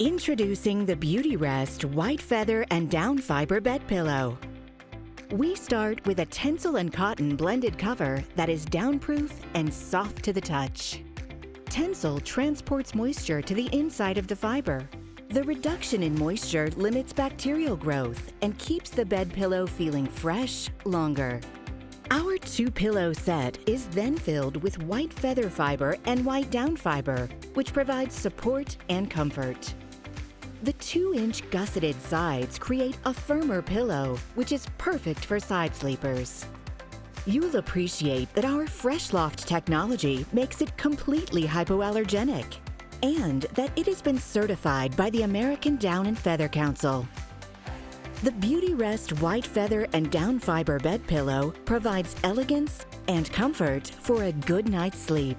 Introducing the Beautyrest White Feather and Down Fiber Bed Pillow. We start with a Tencel and cotton blended cover that is downproof and soft to the touch. Tencel transports moisture to the inside of the fiber. The reduction in moisture limits bacterial growth and keeps the bed pillow feeling fresh longer. Our two pillow set is then filled with white feather fiber and white down fiber, which provides support and comfort. The 2-inch gusseted sides create a firmer pillow, which is perfect for side sleepers. You'll appreciate that our Fresh Loft technology makes it completely hypoallergenic and that it has been certified by the American Down and Feather Council. The Beautyrest White Feather and Down Fiber Bed Pillow provides elegance and comfort for a good night's sleep.